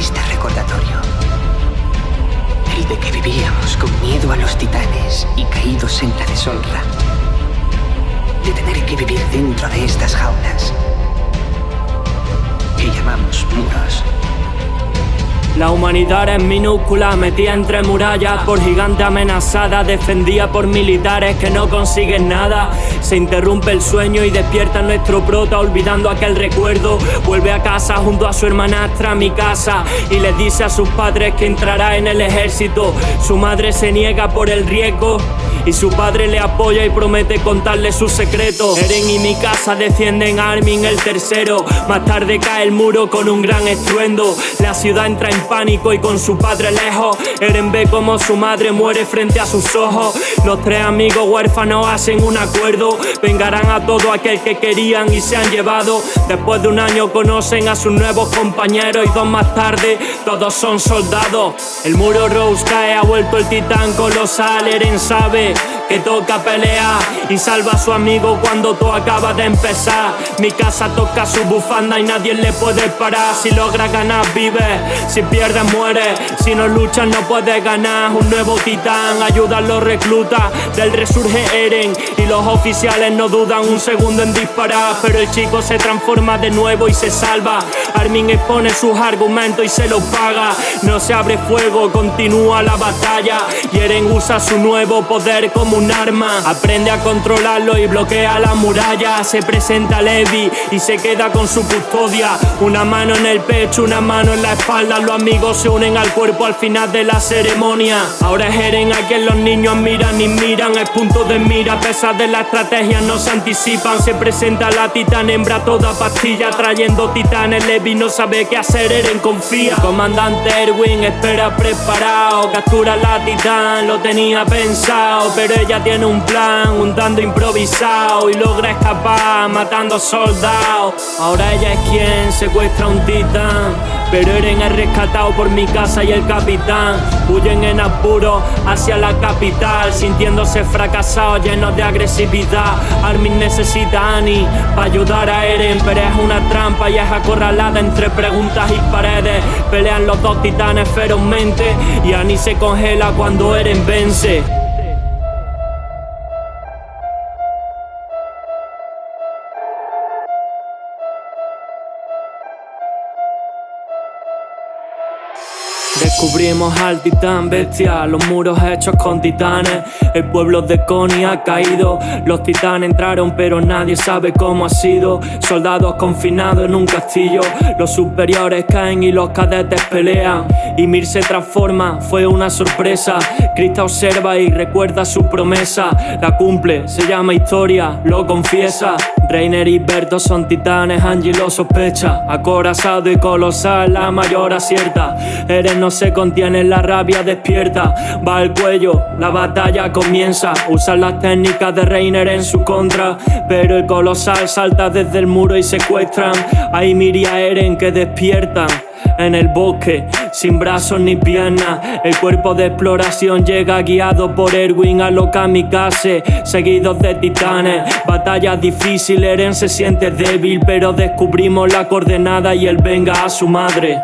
triste recordatorio. El de que vivíamos con miedo a los titanes y caídos en la deshonra. De tener que vivir dentro de estas jaulas que llamamos muros. La humanidad es minúscula, metida entre murallas por gigante amenazada, defendida por militares que no consiguen nada. Se interrumpe el sueño y despierta nuestro prota olvidando aquel recuerdo. Vuelve a casa junto a su hermanastra, mi casa, y le dice a sus padres que entrará en el ejército. Su madre se niega por el riesgo y su padre le apoya y promete contarle sus secretos. Eren y mi casa defienden Armin el tercero. Más tarde cae el muro con un gran estruendo. La ciudad entra en pánico y con su padre lejos. Eren ve como su madre muere frente a sus ojos. Los tres amigos huérfanos hacen un acuerdo. Vengarán a todo aquel que querían y se han llevado. Después de un año conocen a sus nuevos compañeros y dos más tarde todos son soldados. El muro Rose cae, ha vuelto el titán colosal. Eren sabe que toca pelear y salva a su amigo cuando todo acaba de empezar. Mi casa toca su bufanda y nadie le puede parar. Si logra ganar, vive. Si pierde, muere. Si no luchas, no puedes ganar. Un nuevo titán ayuda a los reclutas. Del resurge Eren y los oficiales no dudan un segundo en disparar. Pero el chico se transforma de nuevo y se salva. Armin expone sus argumentos y se los paga. No se abre fuego, continúa la batalla. Y Eren usa su nuevo poder como un arma. Aprende a controlarlo y bloquea la muralla. Se presenta Levi y se queda con su custodia. Una mano en el pecho, una mano en la espalda. Los amigos se unen al cuerpo al final de la ceremonia. Ahora es Eren a quien los niños miran y miran. Es punto de mira, a pesar de la estrategia, no se anticipan. Se presenta la titán hembra toda pastilla, trayendo titanes. Levi no sabe qué hacer, Eren confía. comandante Erwin espera preparado. Captura la titán, lo tenía pensado, pero ella tiene un plan, un tanto improvisado y logra escapar matando soldados. Ahora ella es quien secuestra a un titán, pero Eren es rescatado por mi casa y el capitán. Huyen en apuro hacia la capital, sintiéndose fracasados, llenos de agresividad. Armin necesita a Annie para ayudar a Eren, pero es una trampa y es acorralada entre preguntas y paredes. Pelean los dos titanes ferozmente y Annie se congela cuando Eren vence. Descubrimos al titán bestia, los muros hechos con titanes. El pueblo de Coney ha caído. Los titanes entraron, pero nadie sabe cómo ha sido. Soldados confinados en un castillo. Los superiores caen y los cadetes pelean. Y Mir se transforma, fue una sorpresa. Krista observa y recuerda su promesa. La cumple, se llama historia, lo confiesa. Reiner y Berto son titanes, Angie lo sospecha. Acorazado y colosal, la mayor acierta. Eren no se contiene, la rabia despierta. Va al cuello, la batalla comienza. Usan las técnicas de Reiner en su contra. Pero el colosal salta desde el muro y secuestran. Hay Miria Eren que despiertan en el bosque, sin brazos ni piernas. El cuerpo de exploración llega guiado por Erwin a los kamikaze, seguidos de titanes. Batalla difícil, Eren se siente débil, pero descubrimos la coordenada y él venga a su madre.